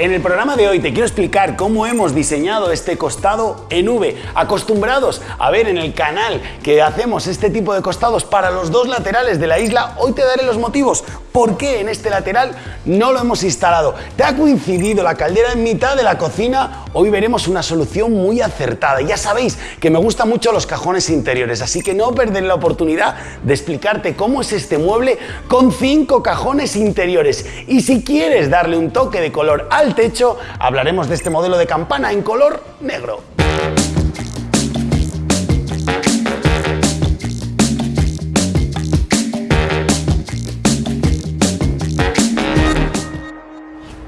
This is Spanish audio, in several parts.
En el programa de hoy te quiero explicar cómo hemos diseñado este costado en V. Acostumbrados a ver en el canal que hacemos este tipo de costados para los dos laterales de la isla, hoy te daré los motivos por qué en este lateral no lo hemos instalado. ¿Te ha coincidido la caldera en mitad de la cocina? Hoy veremos una solución muy acertada. Ya sabéis que me gustan mucho los cajones interiores, así que no perderé la oportunidad de explicarte cómo es este mueble con cinco cajones interiores. Y si quieres darle un toque de color al techo, hablaremos de este modelo de campana en color negro.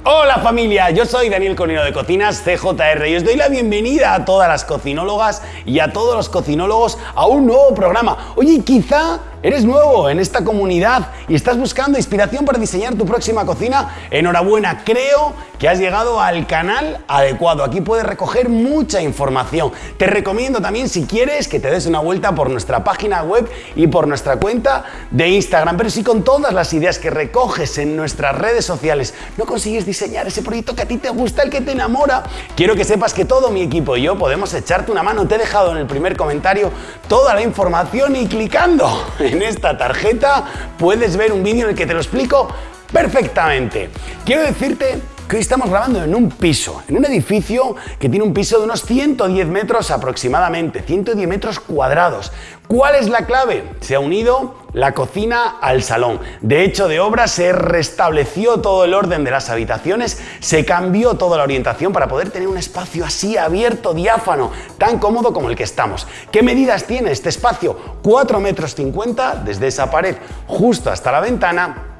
Hola familia, yo soy Daniel Conino de Cocinas CJR y os doy la bienvenida a todas las cocinólogas y a todos los cocinólogos a un nuevo programa. Oye, quizá ¿Eres nuevo en esta comunidad y estás buscando inspiración para diseñar tu próxima cocina? Enhorabuena, creo que has llegado al canal adecuado. Aquí puedes recoger mucha información. Te recomiendo también si quieres que te des una vuelta por nuestra página web y por nuestra cuenta de Instagram. Pero si con todas las ideas que recoges en nuestras redes sociales no consigues diseñar ese proyecto que a ti te gusta, el que te enamora, quiero que sepas que todo mi equipo y yo podemos echarte una mano. Te he dejado en el primer comentario toda la información y clicando en esta tarjeta puedes ver un vídeo en el que te lo explico perfectamente. Quiero decirte que hoy estamos grabando en un piso, en un edificio que tiene un piso de unos 110 metros aproximadamente, 110 metros cuadrados. ¿Cuál es la clave? Se ha unido la cocina al salón. De hecho, de obra se restableció todo el orden de las habitaciones, se cambió toda la orientación para poder tener un espacio así abierto, diáfano, tan cómodo como el que estamos. ¿Qué medidas tiene este espacio? 4 metros 50 desde esa pared justo hasta la ventana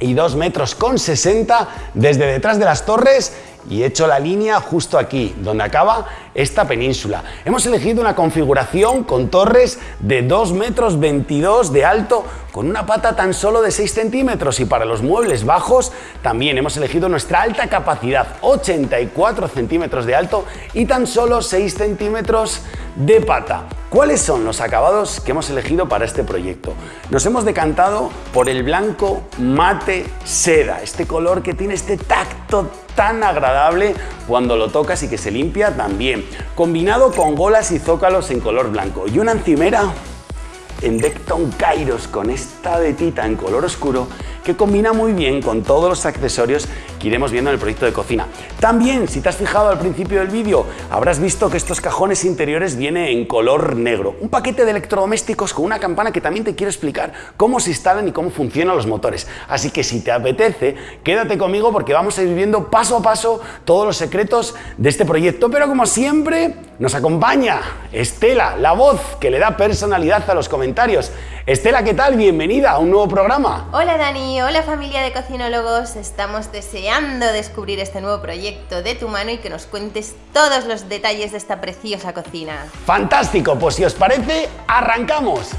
y 2 metros con 60 desde detrás de las torres y he hecho la línea justo aquí, donde acaba esta península. Hemos elegido una configuración con torres de 2 metros 22 de alto, con una pata tan solo de 6 centímetros y para los muebles bajos también hemos elegido nuestra alta capacidad, 84 centímetros de alto y tan solo 6 centímetros de pata. ¿Cuáles son los acabados que hemos elegido para este proyecto? Nos hemos decantado por el blanco mate seda, este color que tiene este tacto tan agradable cuando lo tocas y que se limpia también, combinado con golas y zócalos en color blanco y una encimera en Decton Kairos con esta vetita en color oscuro que combina muy bien con todos los accesorios que iremos viendo en el proyecto de cocina. También, si te has fijado al principio del vídeo, habrás visto que estos cajones interiores vienen en color negro. Un paquete de electrodomésticos con una campana que también te quiero explicar cómo se instalan y cómo funcionan los motores. Así que si te apetece, quédate conmigo porque vamos a ir viendo paso a paso todos los secretos de este proyecto. Pero como siempre, nos acompaña Estela, la voz que le da personalidad a los comentarios. Estela, ¿qué tal? Bienvenida a un nuevo programa. Hola Dani, hola familia de cocinólogos. Estamos deseando descubrir este nuevo proyecto de tu mano y que nos cuentes todos los detalles de esta preciosa cocina. Fantástico, pues si os parece, arrancamos.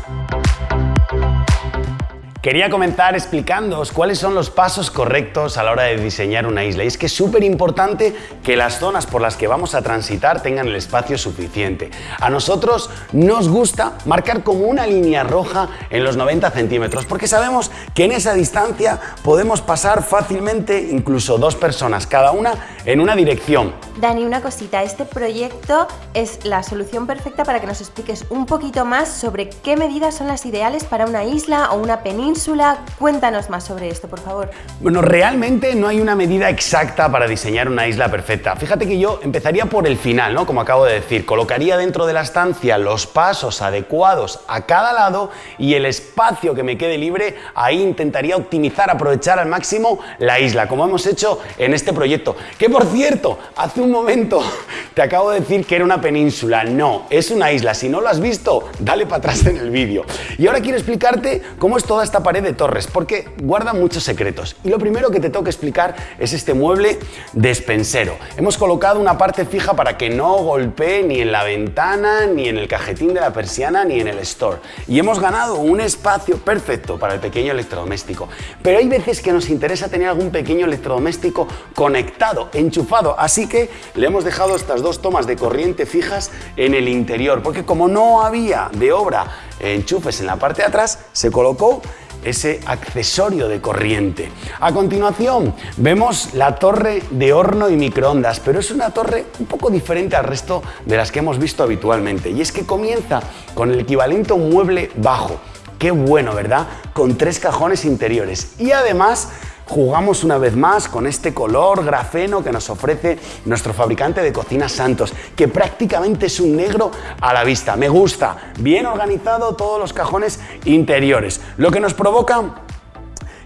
Quería comenzar explicándoos cuáles son los pasos correctos a la hora de diseñar una isla. Y es que es súper importante que las zonas por las que vamos a transitar tengan el espacio suficiente. A nosotros nos gusta marcar como una línea roja en los 90 centímetros, porque sabemos que en esa distancia podemos pasar fácilmente incluso dos personas, cada una en una dirección. Dani, una cosita, este proyecto es la solución perfecta para que nos expliques un poquito más sobre qué medidas son las ideales para una isla o una península. Cuéntanos más sobre esto, por favor. Bueno, realmente no hay una medida exacta para diseñar una isla perfecta. Fíjate que yo empezaría por el final, ¿no? Como acabo de decir, colocaría dentro de la estancia los pasos adecuados a cada lado y el espacio que me quede libre, ahí intentaría optimizar, aprovechar al máximo la isla, como hemos hecho en este proyecto. Que por cierto, hace un momento te acabo de decir que era una península. No, es una isla. Si no lo has visto, dale para atrás en el vídeo. Y ahora quiero explicarte cómo es toda esta pared de torres, porque guarda muchos secretos. Y lo primero que te tengo que explicar es este mueble despensero. Hemos colocado una parte fija para que no golpee ni en la ventana, ni en el cajetín de la persiana, ni en el store. Y hemos ganado un espacio perfecto para el pequeño electrodoméstico. Pero hay veces que nos interesa tener algún pequeño electrodoméstico conectado, enchufado. Así que le hemos dejado estas dos tomas de corriente fijas en el interior, porque como no había de obra enchufes en la parte de atrás, se colocó ese accesorio de corriente. A continuación vemos la torre de horno y microondas, pero es una torre un poco diferente al resto de las que hemos visto habitualmente y es que comienza con el equivalente a un mueble bajo. Qué bueno, ¿verdad? Con tres cajones interiores y además jugamos una vez más con este color grafeno que nos ofrece nuestro fabricante de cocinas Santos, que prácticamente es un negro a la vista. Me gusta, bien organizado todos los cajones interiores, lo que nos provoca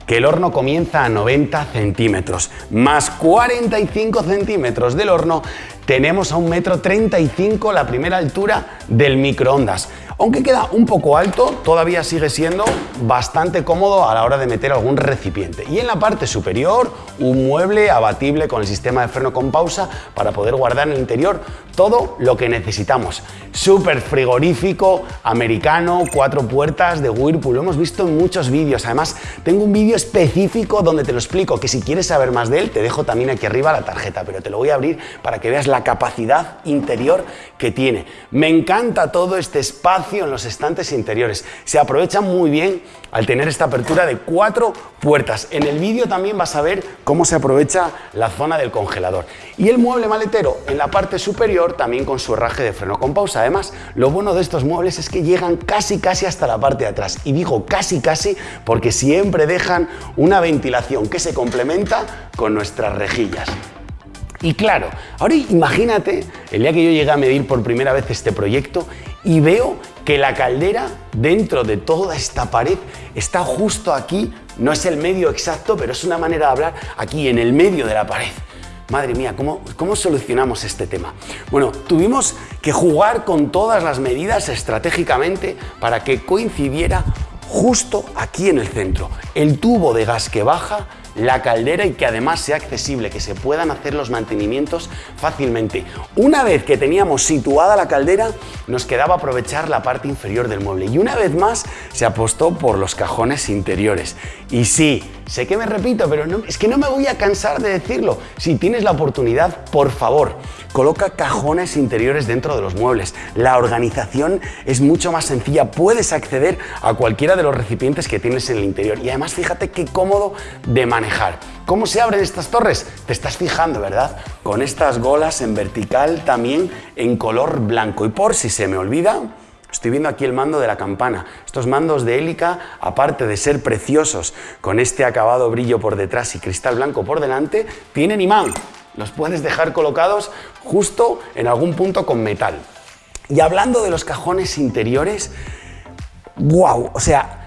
que el horno comienza a 90 centímetros, más 45 centímetros del horno, tenemos a un metro 35 la primera altura del microondas. Aunque queda un poco alto, todavía sigue siendo bastante cómodo a la hora de meter algún recipiente. Y en la parte superior, un mueble abatible con el sistema de freno con pausa para poder guardar en el interior todo lo que necesitamos. Súper frigorífico, americano, cuatro puertas de Whirlpool, lo hemos visto en muchos vídeos. Además, tengo un vídeo específico donde te lo explico, que si quieres saber más de él, te dejo también aquí arriba la tarjeta, pero te lo voy a abrir para que veas la capacidad interior que tiene. Me encanta todo este espacio en los estantes interiores. Se aprovecha muy bien al tener esta apertura de cuatro puertas. En el vídeo también vas a ver cómo se aprovecha la zona del congelador. Y el mueble maletero en la parte superior también con su herraje de freno con pausa. Además, lo bueno de estos muebles es que llegan casi casi hasta la parte de atrás. Y digo casi casi porque siempre dejan una ventilación que se complementa con nuestras rejillas. Y claro, ahora imagínate el día que yo llegué a medir por primera vez este proyecto y veo que la caldera dentro de toda esta pared está justo aquí, no es el medio exacto, pero es una manera de hablar aquí en el medio de la pared. Madre mía, ¿cómo, ¿cómo, solucionamos este tema? Bueno, tuvimos que jugar con todas las medidas estratégicamente para que coincidiera justo aquí en el centro. El tubo de gas que baja la caldera y que además sea accesible, que se puedan hacer los mantenimientos fácilmente. Una vez que teníamos situada la caldera, nos quedaba aprovechar la parte inferior del mueble y una vez más se apostó por los cajones interiores. Y sí, sé que me repito, pero es que no me voy a cansar de decirlo. Si tienes la oportunidad, por favor, coloca cajones interiores dentro de los muebles. La organización es mucho más sencilla, puedes acceder a cualquiera de los recipientes que tienes en el interior y además fíjate qué cómodo de manejar. ¿Cómo se abren estas torres? Te estás fijando, ¿verdad? Con estas golas en vertical también en color blanco y por si se me olvida, Estoy viendo aquí el mando de la campana. Estos mandos de hélica, aparte de ser preciosos, con este acabado brillo por detrás y cristal blanco por delante, tienen imán. Los puedes dejar colocados justo en algún punto con metal. Y hablando de los cajones interiores, wow, o sea,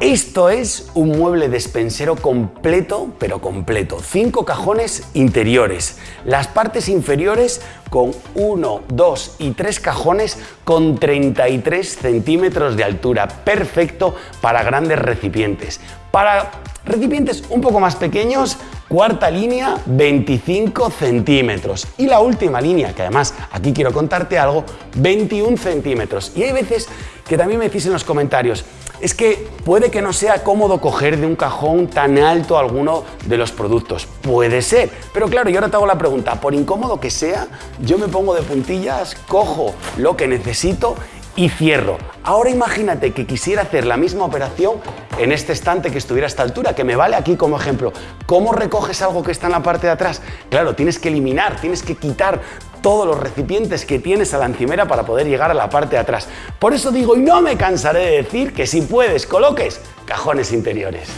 esto es un mueble despensero completo, pero completo. Cinco cajones interiores. Las partes inferiores con uno, dos y tres cajones con 33 centímetros de altura. Perfecto para grandes recipientes. Para recipientes un poco más pequeños, cuarta línea 25 centímetros. Y la última línea, que además aquí quiero contarte algo, 21 centímetros. Y hay veces que también me decís en los comentarios, es que puede que no sea cómodo coger de un cajón tan alto alguno de los productos. Puede ser, pero claro, yo ahora te hago la pregunta, por incómodo que sea, yo me pongo de puntillas, cojo lo que necesito y cierro. Ahora imagínate que quisiera hacer la misma operación en este estante que estuviera a esta altura, que me vale aquí como ejemplo. ¿Cómo recoges algo que está en la parte de atrás? Claro, tienes que eliminar, tienes que quitar todos los recipientes que tienes a la encimera para poder llegar a la parte de atrás. Por eso digo, y no me cansaré de decir que si puedes, coloques cajones interiores.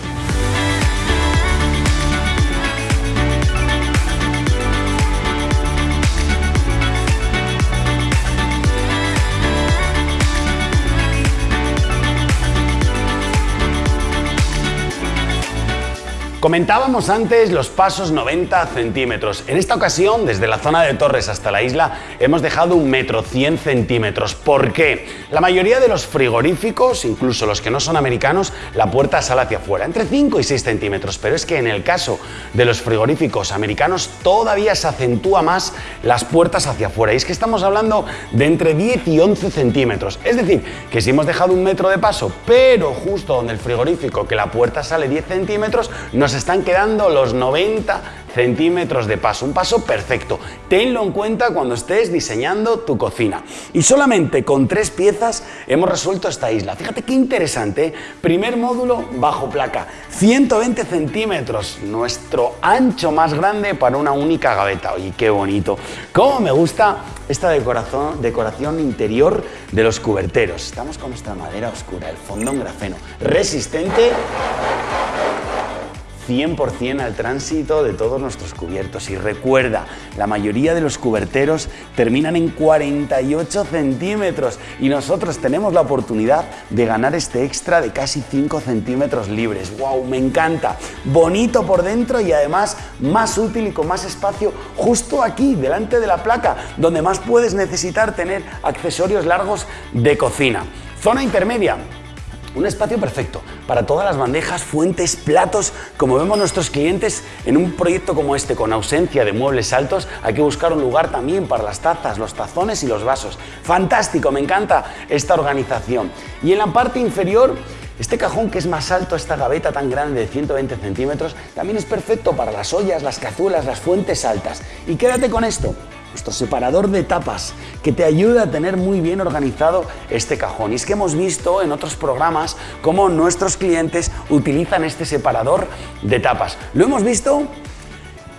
Comentábamos antes los pasos 90 centímetros. En esta ocasión, desde la zona de Torres hasta la isla, hemos dejado un metro 100 centímetros. ¿Por qué? La mayoría de los frigoríficos, incluso los que no son americanos, la puerta sale hacia afuera, entre 5 y 6 centímetros. Pero es que en el caso de los frigoríficos americanos todavía se acentúa más las puertas hacia afuera. Y es que estamos hablando de entre 10 y 11 centímetros. Es decir, que si hemos dejado un metro de paso, pero justo donde el frigorífico, que la puerta sale 10 centímetros, nos están quedando los 90 centímetros de paso, un paso perfecto. Tenlo en cuenta cuando estés diseñando tu cocina. Y solamente con tres piezas hemos resuelto esta isla. Fíjate qué interesante. ¿eh? Primer módulo bajo placa, 120 centímetros, nuestro ancho más grande para una única gaveta. Oye, qué bonito. Cómo me gusta esta decoración, decoración interior de los cuberteros. Estamos con nuestra madera oscura, el fondo en grafeno, resistente 100% al tránsito de todos nuestros cubiertos. Y recuerda, la mayoría de los cuberteros terminan en 48 centímetros y nosotros tenemos la oportunidad de ganar este extra de casi 5 centímetros libres. ¡Wow! Me encanta. Bonito por dentro y además más útil y con más espacio justo aquí, delante de la placa, donde más puedes necesitar tener accesorios largos de cocina. Zona intermedia, un espacio perfecto para todas las bandejas, fuentes, platos. Como vemos nuestros clientes en un proyecto como este, con ausencia de muebles altos, hay que buscar un lugar también para las tazas, los tazones y los vasos. Fantástico, me encanta esta organización. Y en la parte inferior, este cajón que es más alto, esta gaveta tan grande de 120 centímetros, también es perfecto para las ollas, las cazuelas, las fuentes altas. Y quédate con esto, nuestro separador de tapas, que te ayuda a tener muy bien organizado este cajón. Y es que hemos visto en otros programas cómo nuestros clientes utilizan este separador de tapas. Lo hemos visto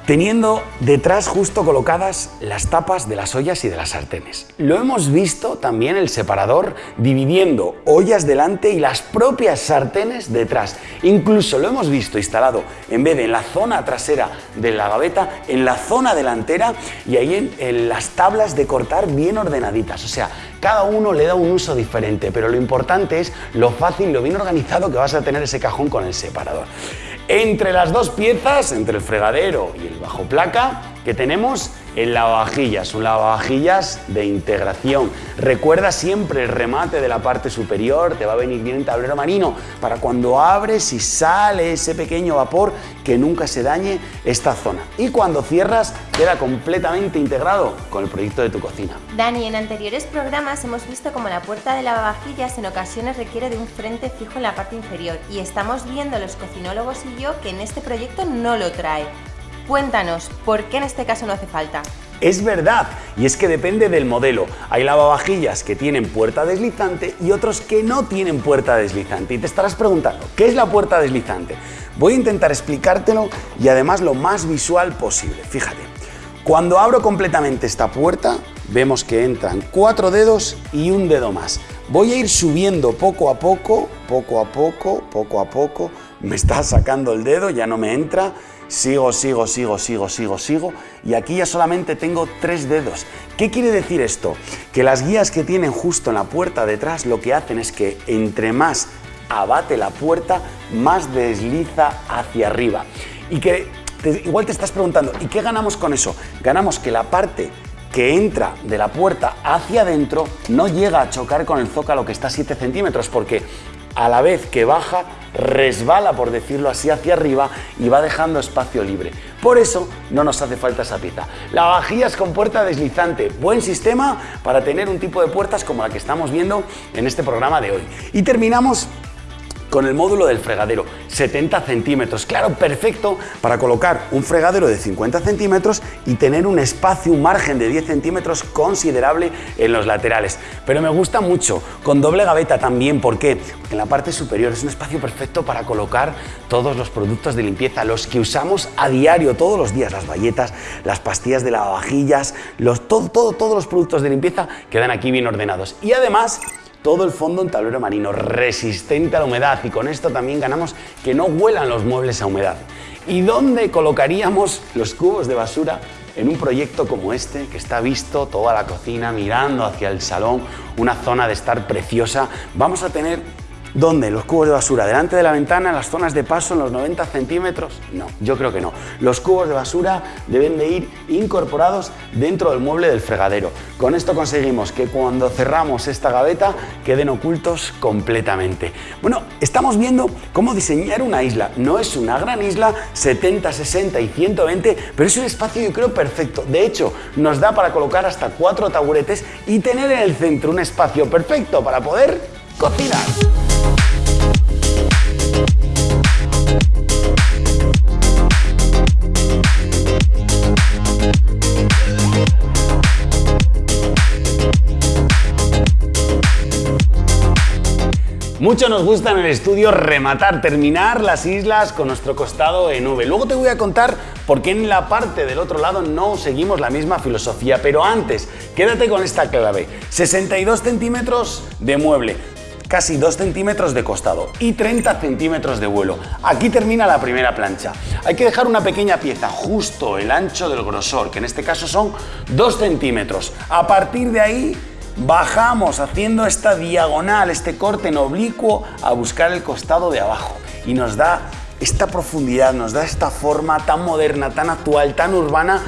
teniendo detrás justo colocadas las tapas de las ollas y de las sartenes. Lo hemos visto también el separador dividiendo ollas delante y las propias sartenes detrás. Incluso lo hemos visto instalado en vez de en la zona trasera de la gaveta, en la zona delantera y ahí en, en las tablas de cortar bien ordenaditas. O sea, cada uno le da un uso diferente, pero lo importante es lo fácil, lo bien organizado que vas a tener ese cajón con el separador. Entre las dos piezas, entre el fregadero y el bajo placa, que tenemos el lavavajillas, un lavavajillas de integración. Recuerda siempre el remate de la parte superior, te va a venir bien el tablero marino para cuando abres y sale ese pequeño vapor que nunca se dañe esta zona. Y cuando cierras queda completamente integrado con el proyecto de tu cocina. Dani, en anteriores programas hemos visto como la puerta de lavavajillas en ocasiones requiere de un frente fijo en la parte inferior y estamos viendo los cocinólogos y yo que en este proyecto no lo trae. Cuéntanos, ¿por qué en este caso no hace falta? Es verdad, y es que depende del modelo. Hay lavavajillas que tienen puerta deslizante y otros que no tienen puerta deslizante. Y te estarás preguntando, ¿qué es la puerta deslizante? Voy a intentar explicártelo y además lo más visual posible. Fíjate, cuando abro completamente esta puerta, vemos que entran cuatro dedos y un dedo más. Voy a ir subiendo poco a poco, poco a poco, poco a poco. Me está sacando el dedo, ya no me entra Sigo, sigo, sigo, sigo, sigo, sigo. Y aquí ya solamente tengo tres dedos. ¿Qué quiere decir esto? Que las guías que tienen justo en la puerta detrás lo que hacen es que entre más abate la puerta, más desliza hacia arriba. Y que igual te estás preguntando, ¿y qué ganamos con eso? Ganamos que la parte que entra de la puerta hacia adentro no llega a chocar con el zócalo que está a 7 centímetros porque a la vez que baja, resbala, por decirlo así, hacia arriba y va dejando espacio libre. Por eso no nos hace falta esa pieza. La vajillas con puerta deslizante, buen sistema para tener un tipo de puertas como la que estamos viendo en este programa de hoy. Y terminamos con el módulo del fregadero, 70 centímetros. Claro, perfecto para colocar un fregadero de 50 centímetros y tener un espacio, un margen de 10 centímetros considerable en los laterales. Pero me gusta mucho, con doble gaveta también. ¿Por qué? Porque en la parte superior es un espacio perfecto para colocar todos los productos de limpieza, los que usamos a diario, todos los días, las bayetas, las pastillas de lavavajillas, los, todo, todo, todos los productos de limpieza quedan aquí bien ordenados. Y además todo el fondo en tablero marino, resistente a la humedad y con esto también ganamos que no huelan los muebles a humedad. ¿Y dónde colocaríamos los cubos de basura en un proyecto como este, que está visto toda la cocina mirando hacia el salón, una zona de estar preciosa? Vamos a tener ¿Dónde? ¿Los cubos de basura? ¿Delante de la ventana, en las zonas de paso, en los 90 centímetros? No, yo creo que no. Los cubos de basura deben de ir incorporados dentro del mueble del fregadero. Con esto conseguimos que cuando cerramos esta gaveta queden ocultos completamente. Bueno, estamos viendo cómo diseñar una isla. No es una gran isla, 70, 60 y 120, pero es un espacio yo creo perfecto. De hecho, nos da para colocar hasta cuatro taburetes y tener en el centro un espacio perfecto para poder cocinar. Mucho nos gusta en el estudio rematar, terminar las islas con nuestro costado en V. Luego te voy a contar por qué en la parte del otro lado no seguimos la misma filosofía, pero antes, quédate con esta clave. 62 centímetros de mueble, casi 2 centímetros de costado y 30 centímetros de vuelo. Aquí termina la primera plancha. Hay que dejar una pequeña pieza, justo el ancho del grosor, que en este caso son 2 centímetros. A partir de ahí bajamos haciendo esta diagonal, este corte en oblicuo a buscar el costado de abajo y nos da esta profundidad, nos da esta forma tan moderna, tan actual, tan urbana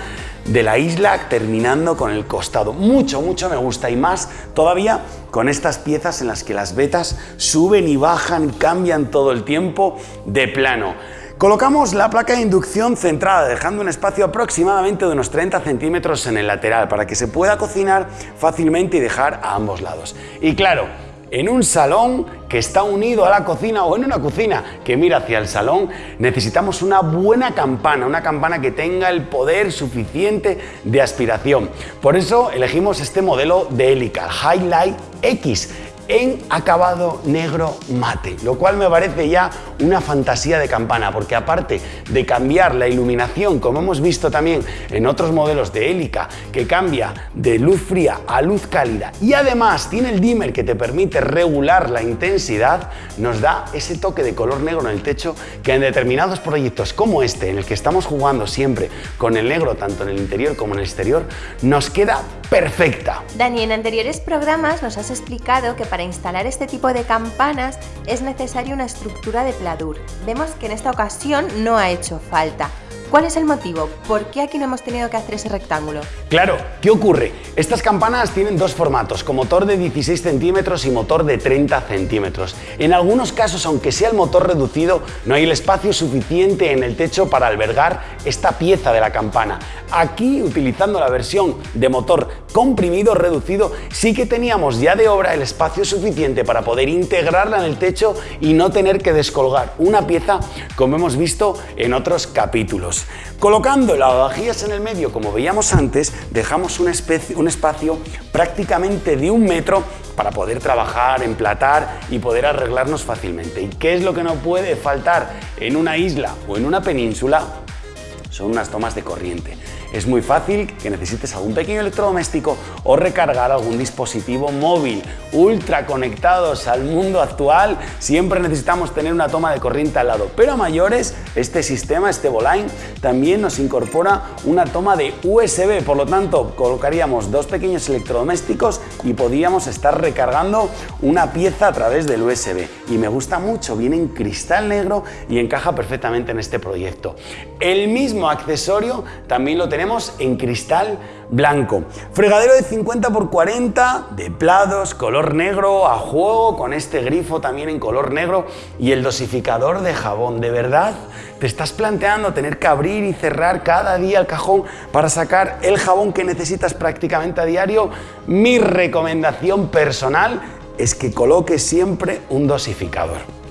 de la isla terminando con el costado. Mucho, mucho me gusta y más todavía con estas piezas en las que las vetas suben y bajan, cambian todo el tiempo de plano. Colocamos la placa de inducción centrada, dejando un espacio aproximadamente de unos 30 centímetros en el lateral para que se pueda cocinar fácilmente y dejar a ambos lados. Y claro, en un salón que está unido a la cocina o en una cocina que mira hacia el salón, necesitamos una buena campana, una campana que tenga el poder suficiente de aspiración. Por eso elegimos este modelo de Helical Highlight X en acabado negro mate, lo cual me parece ya una fantasía de campana, porque aparte de cambiar la iluminación, como hemos visto también en otros modelos de Helica, que cambia de luz fría a luz cálida, y además tiene el dimmer que te permite regular la intensidad, nos da ese toque de color negro en el techo que en determinados proyectos como este, en el que estamos jugando siempre con el negro tanto en el interior como en el exterior, nos queda perfecta. Dani, en anteriores programas nos has explicado que para instalar este tipo de campanas es necesaria una estructura de pladur. Vemos que en esta ocasión no ha hecho falta. ¿Cuál es el motivo? ¿Por qué aquí no hemos tenido que hacer ese rectángulo? Claro, ¿qué ocurre? Estas campanas tienen dos formatos, con motor de 16 centímetros y motor de 30 centímetros. En algunos casos, aunque sea el motor reducido, no hay el espacio suficiente en el techo para albergar esta pieza de la campana. Aquí, utilizando la versión de motor comprimido reducido, sí que teníamos ya de obra el espacio suficiente para poder integrarla en el techo y no tener que descolgar una pieza como hemos visto en otros capítulos. Colocando las vajillas en el medio, como veíamos antes, dejamos un, un espacio prácticamente de un metro para poder trabajar, emplatar y poder arreglarnos fácilmente. ¿Y qué es lo que no puede faltar en una isla o en una península? Son unas tomas de corriente. Es muy fácil que necesites algún pequeño electrodoméstico o recargar algún dispositivo móvil. Ultra conectados al mundo actual, siempre necesitamos tener una toma de corriente al lado. Pero a mayores, este sistema, este Voline, también nos incorpora una toma de USB. Por lo tanto, colocaríamos dos pequeños electrodomésticos y podríamos estar recargando una pieza a través del USB. Y me gusta mucho, viene en cristal negro y encaja perfectamente en este proyecto. El mismo accesorio también lo tenemos en cristal blanco. Fregadero de 50 x 40 de plados, color negro a juego, con este grifo también en color negro y el dosificador de jabón. ¿De verdad te estás planteando tener que abrir y cerrar cada día el cajón para sacar el jabón que necesitas prácticamente a diario? Mi recomendación personal es que coloques siempre un dosificador.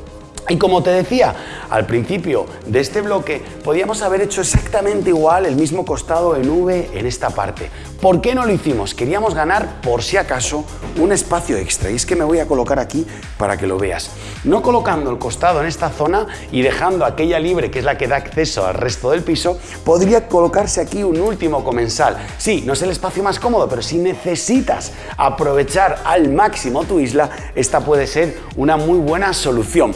Y como te decía al principio de este bloque, podíamos haber hecho exactamente igual el mismo costado en V en esta parte. ¿Por qué no lo hicimos? Queríamos ganar, por si acaso, un espacio extra. Y es que me voy a colocar aquí para que lo veas. No colocando el costado en esta zona y dejando aquella libre, que es la que da acceso al resto del piso, podría colocarse aquí un último comensal. Sí, no es el espacio más cómodo, pero si necesitas aprovechar al máximo tu isla, esta puede ser una muy buena solución.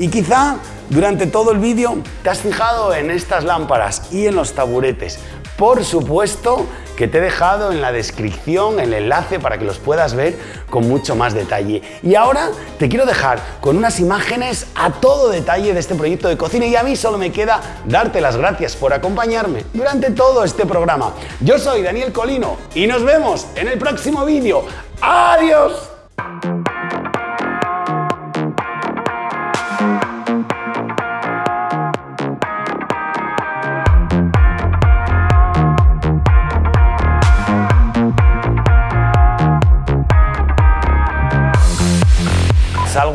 Y quizá durante todo el vídeo te has fijado en estas lámparas y en los taburetes. Por supuesto que te he dejado en la descripción el enlace para que los puedas ver con mucho más detalle. Y ahora te quiero dejar con unas imágenes a todo detalle de este proyecto de cocina y a mí solo me queda darte las gracias por acompañarme durante todo este programa. Yo soy Daniel Colino y nos vemos en el próximo vídeo. ¡Adiós!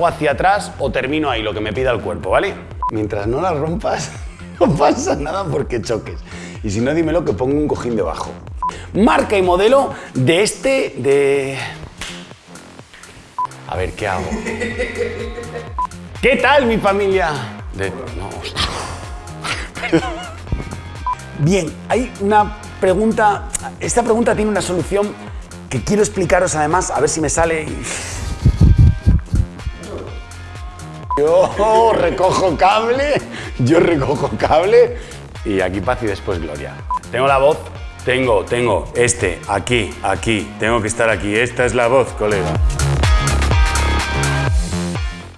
Hacia atrás o termino ahí, lo que me pida el cuerpo, ¿vale? Mientras no la rompas, no pasa nada porque choques. Y si no, dímelo que pongo un cojín debajo. Marca y modelo de este, de... A ver, ¿qué hago? ¿Qué tal, mi familia? De- no. Bien, hay una pregunta. Esta pregunta tiene una solución que quiero explicaros además, a ver si me sale. Yo recojo cable, yo recojo cable y aquí paz y después gloria. Tengo la voz, tengo, tengo este, aquí, aquí, tengo que estar aquí. Esta es la voz, colega.